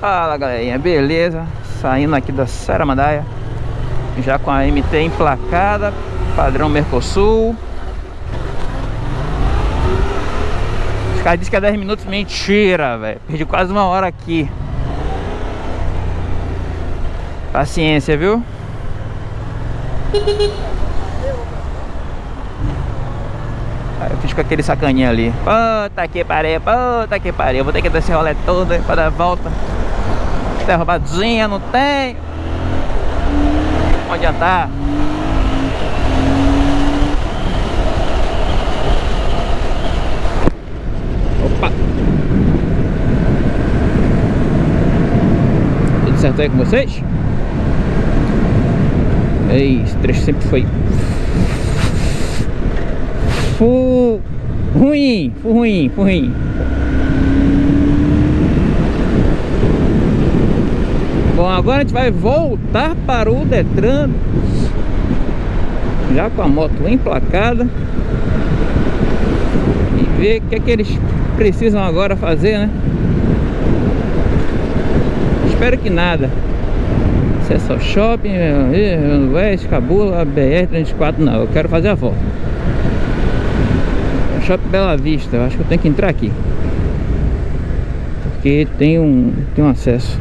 Fala galerinha, beleza? Saindo aqui da Saramandaia Já com a MT emplacada Padrão Mercosul. Os caras dizem que é 10 minutos Mentira, velho. Perdi quase uma hora aqui. Paciência, viu? Aí eu fiz com aquele sacaninha ali. Puta que pariu, puta que pariu. Vou ter que descer o rolê todo pra dar a volta derrubadozinha, não tem. Não adiantar. Opa! Tudo certo aí com vocês? Ei, esse trecho sempre foi Fu... ruim, ruim, ruim. Bom, agora a gente vai voltar para o Detran. Já com a moto emplacada. E ver o que é que eles precisam agora fazer, né? Espero que nada. Acesso ao shopping, Oeste, Cabula, BR-34 Não, eu quero fazer a volta. Shopping Bela Vista, eu acho que eu tenho que entrar aqui. Porque tem um, tem um acesso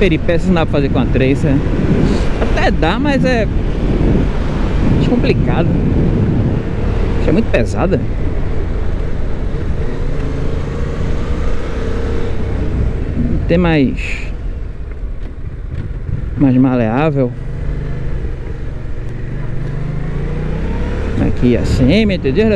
peripécias não dá pra fazer com a Tracer. Até dá, mas é complicado. É muito pesada. Tem mais Mais maleável. Aqui assim, entendeu?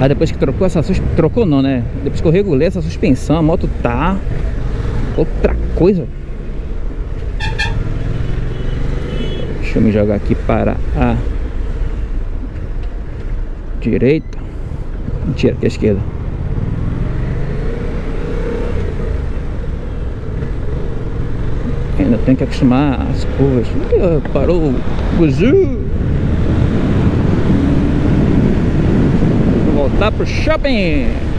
Aí depois que trocou essa suspensão, trocou não, né? Depois que eu regulei essa suspensão, a moto tá outra coisa. Deixa eu me jogar aqui para a direita. Mentira, aqui a esquerda. Ainda tem que acostumar as curvas. Parou o buzu. voltar pro shopping.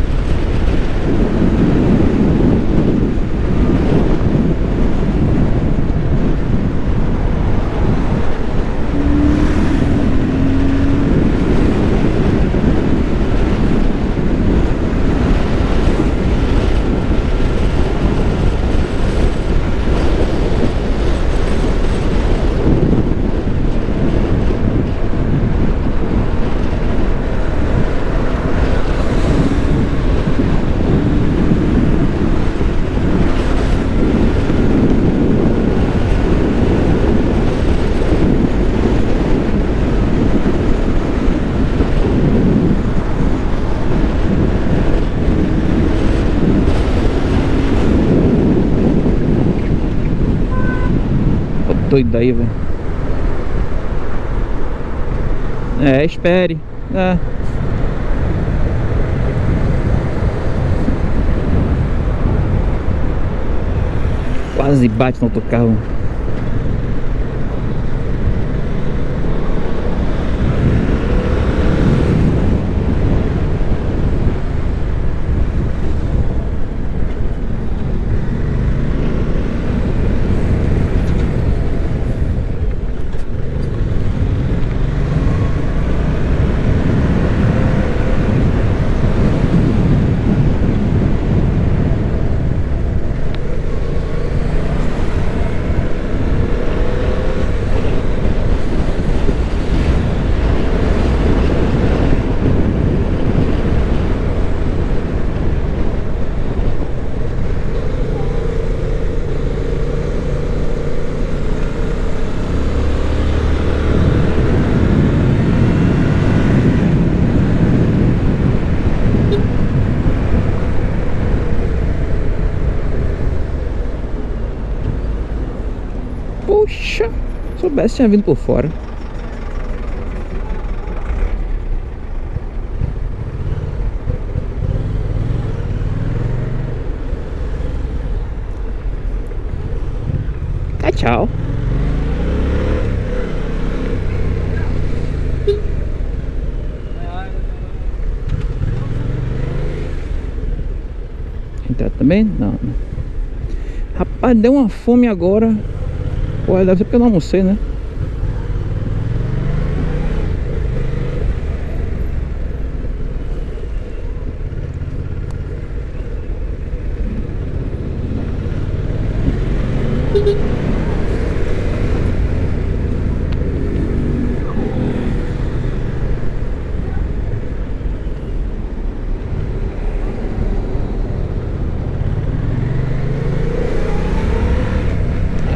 Doido daí, velho. É, espere. É. Quase bate no outro carro. Poxa, soubesse tinha vindo por fora. Tchau, tchau. Entrar também? Não, não. Rapaz, deu uma fome agora. Pô, deve ser porque eu não almocei, né?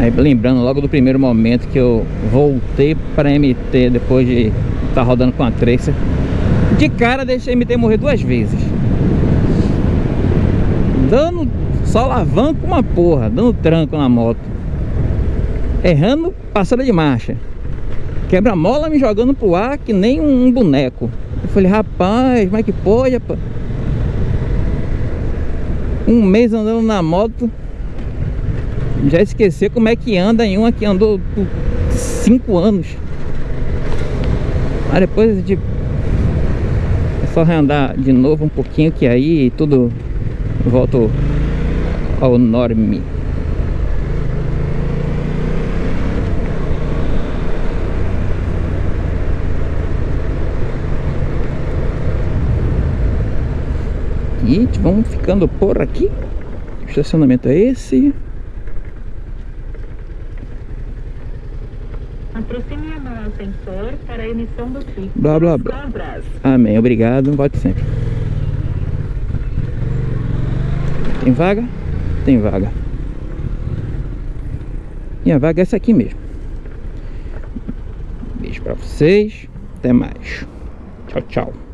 Lembrando logo do primeiro momento que eu voltei para MT depois de estar tá rodando com a Tracer De cara deixei a MT morrer duas vezes. Dando só alavanco uma porra, dando tranco na moto. Errando passada de marcha. Quebra-mola me jogando pro ar que nem um boneco. Eu falei, rapaz, é que pode, rapaz? Um mês andando na moto já esqueceu como é que anda em uma que andou por 5 anos. Mas depois de é só reandar de novo um pouquinho que aí tudo volta ao norme. E vamos ficando por aqui. O estacionamento é esse. Aproxime a mão ao sensor para a emissão do tipo. Blá, blá, blá. Amém. Obrigado. Volte sempre. Tem vaga? Tem vaga. Minha vaga é essa aqui mesmo. Beijo pra vocês. Até mais. Tchau, tchau.